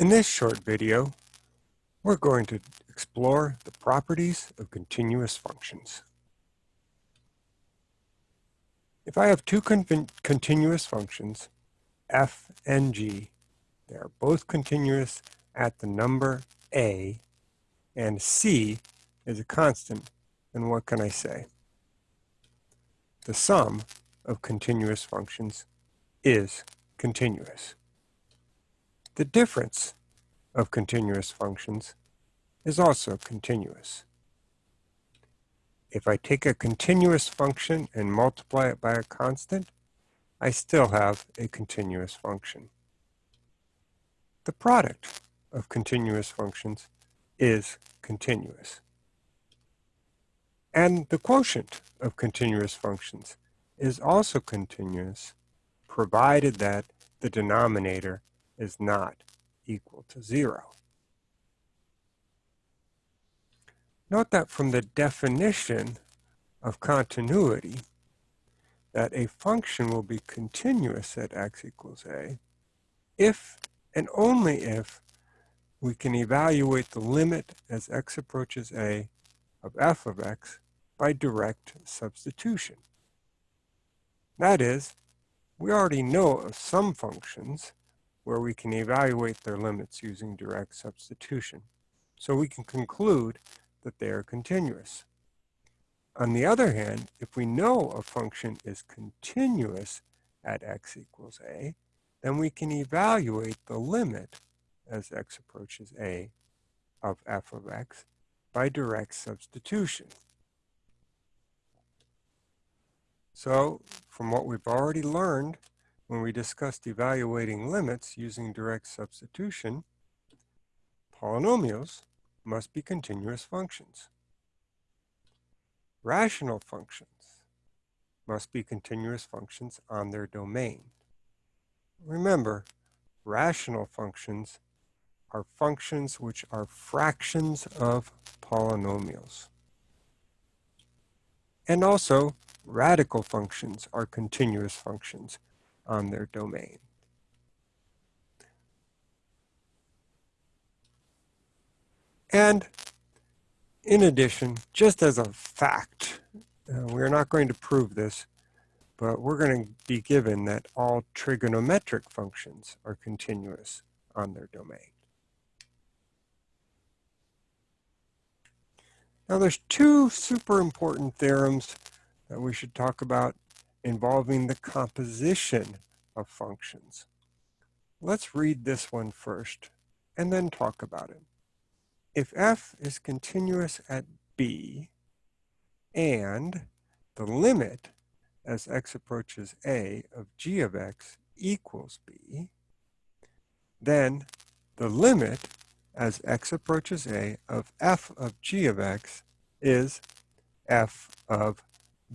In this short video, we're going to explore the properties of continuous functions. If I have two con continuous functions, f and g, they are both continuous at the number a, and c is a constant, then what can I say? The sum of continuous functions is continuous. The difference of continuous functions is also continuous. If I take a continuous function and multiply it by a constant, I still have a continuous function. The product of continuous functions is continuous. And the quotient of continuous functions is also continuous, provided that the denominator is not equal to zero. Note that from the definition of continuity, that a function will be continuous at x equals a if and only if we can evaluate the limit as x approaches a of f of x by direct substitution. That is, we already know of some functions where we can evaluate their limits using direct substitution. So we can conclude that they are continuous. On the other hand, if we know a function is continuous at x equals a, then we can evaluate the limit as x approaches a of f of x by direct substitution. So from what we've already learned when we discussed evaluating limits using direct substitution, polynomials must be continuous functions. Rational functions must be continuous functions on their domain. Remember, rational functions are functions which are fractions of polynomials. And also, radical functions are continuous functions on their domain. And in addition, just as a fact, uh, we're not going to prove this, but we're going to be given that all trigonometric functions are continuous on their domain. Now there's two super important theorems that we should talk about involving the composition of functions. Let's read this one first and then talk about it. If f is continuous at b and the limit as x approaches a of g of x equals b, then the limit as x approaches a of f of g of x is f of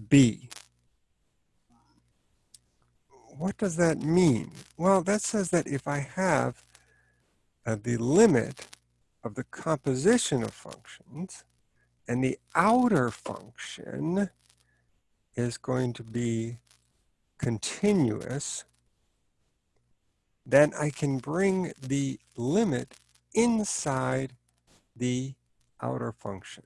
b. What does that mean? Well, that says that if I have uh, the limit of the composition of functions, and the outer function is going to be continuous, then I can bring the limit inside the outer function.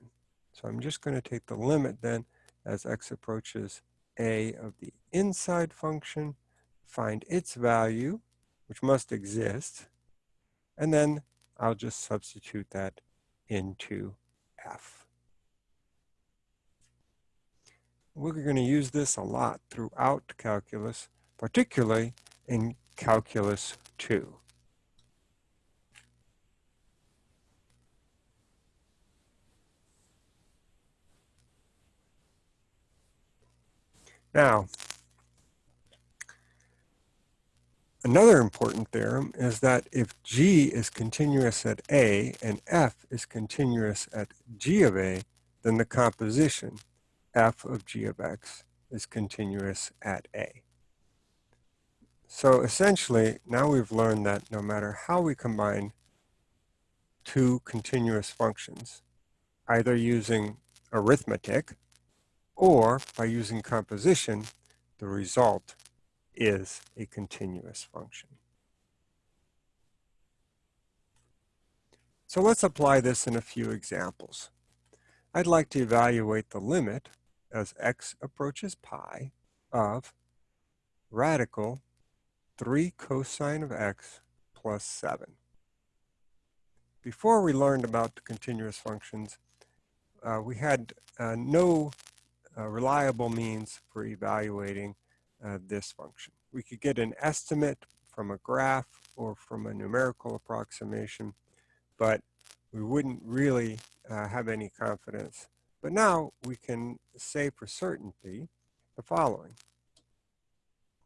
So I'm just going to take the limit then as x approaches a of the inside function, find its value, which must exist, and then I'll just substitute that into f. We're going to use this a lot throughout calculus, particularly in calculus 2. Now, another important theorem is that if G is continuous at A and F is continuous at G of A, then the composition F of G of X is continuous at A. So essentially, now we've learned that no matter how we combine two continuous functions, either using arithmetic, or by using composition, the result is a continuous function. So let's apply this in a few examples. I'd like to evaluate the limit as x approaches pi of radical 3 cosine of x plus 7. Before we learned about the continuous functions, uh, we had uh, no uh, reliable means for evaluating uh, this function. We could get an estimate from a graph or from a numerical approximation, but we wouldn't really uh, have any confidence. But now we can say for certainty the following.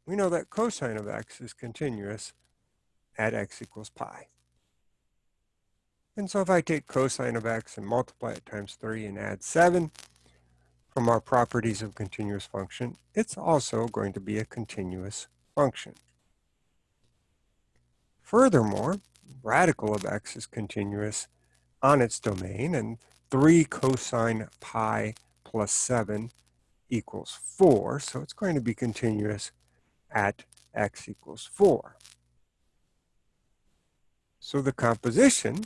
We know that cosine of x is continuous at x equals pi. And so if I take cosine of x and multiply it times 3 and add 7 from our properties of continuous function, it's also going to be a continuous function. Furthermore, radical of x is continuous on its domain, and 3 cosine pi plus 7 equals 4, so it's going to be continuous at x equals 4. So the composition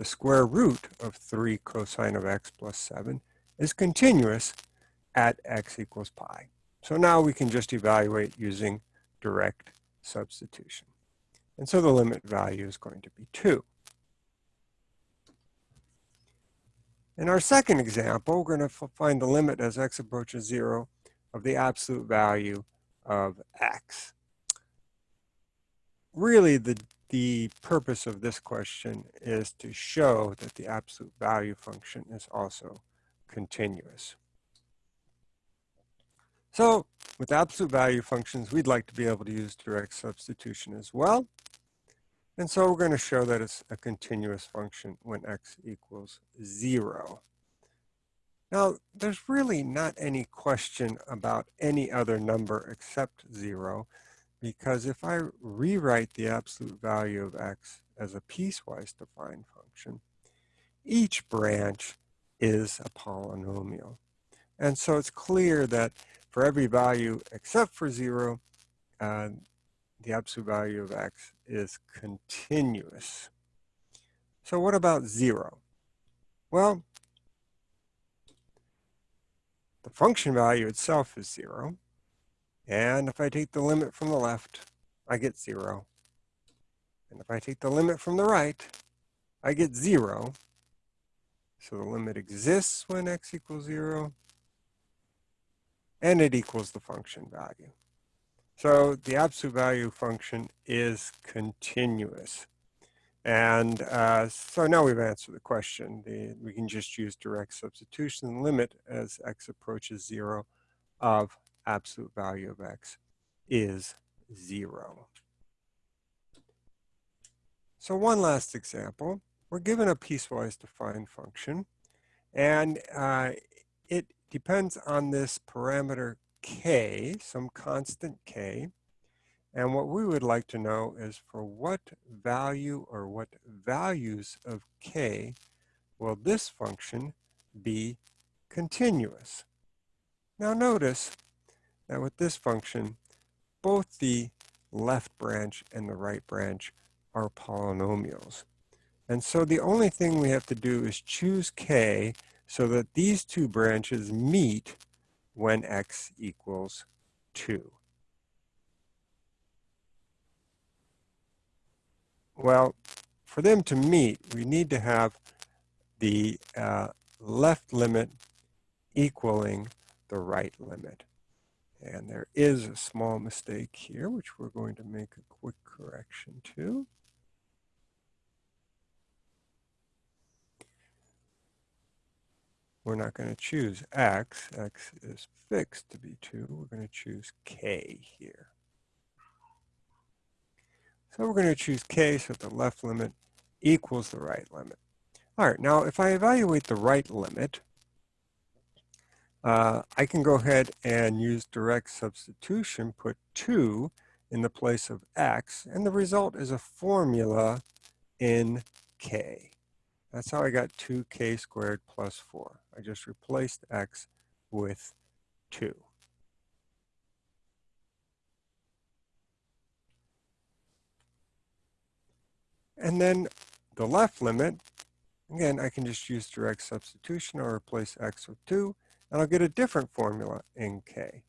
the square root of 3 cosine of x plus 7 is continuous at x equals pi. So now we can just evaluate using direct substitution. And so the limit value is going to be 2. In our second example, we're going to find the limit as x approaches 0 of the absolute value of x. Really, the the purpose of this question is to show that the absolute value function is also continuous. So with absolute value functions, we'd like to be able to use direct substitution as well. And so we're going to show that it's a continuous function when x equals 0. Now, there's really not any question about any other number except 0 because if I rewrite the absolute value of x as a piecewise defined function, each branch is a polynomial. And so it's clear that for every value except for zero, uh, the absolute value of x is continuous. So what about zero? Well, the function value itself is zero. And if I take the limit from the left, I get zero. And if I take the limit from the right, I get zero. So the limit exists when x equals zero, and it equals the function value. So the absolute value function is continuous. And uh, so now we've answered the question. The, we can just use direct substitution limit as x approaches zero of absolute value of x is zero. So one last example. We're given a piecewise defined function, and uh, it depends on this parameter k, some constant k. And what we would like to know is for what value or what values of k will this function be continuous? Now notice that with this function, both the left branch and the right branch are polynomials. And so the only thing we have to do is choose k so that these two branches meet when x equals 2. Well, for them to meet, we need to have the uh, left limit equaling the right limit. And there is a small mistake here, which we're going to make a quick correction to. We're not going to choose x. x is fixed to be 2. We're going to choose k here. So we're going to choose k so the left limit equals the right limit. All right, now if I evaluate the right limit, uh, I can go ahead and use direct substitution, put 2 in the place of x, and the result is a formula in k. That's how I got 2k squared plus 4. I just replaced x with 2. And then the left limit Again, I can just use direct substitution or replace x with 2, and I'll get a different formula in k.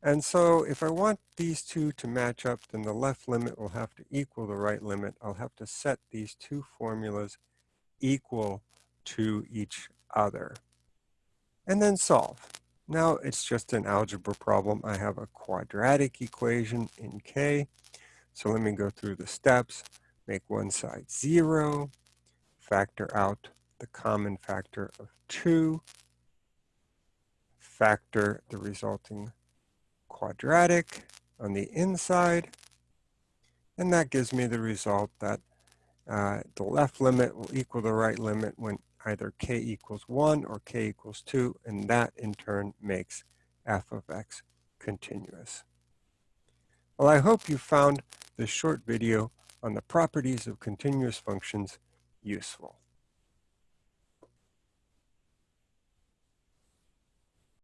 And so if I want these two to match up, then the left limit will have to equal the right limit. I'll have to set these two formulas equal to each other. And then solve. Now it's just an algebra problem. I have a quadratic equation in k. So let me go through the steps. Make one side 0. Factor out the common factor of 2. Factor the resulting quadratic on the inside. And that gives me the result that uh, the left limit will equal the right limit when either k equals 1 or k equals 2, and that in turn makes f of x continuous. Well, I hope you found this short video on the properties of continuous functions useful.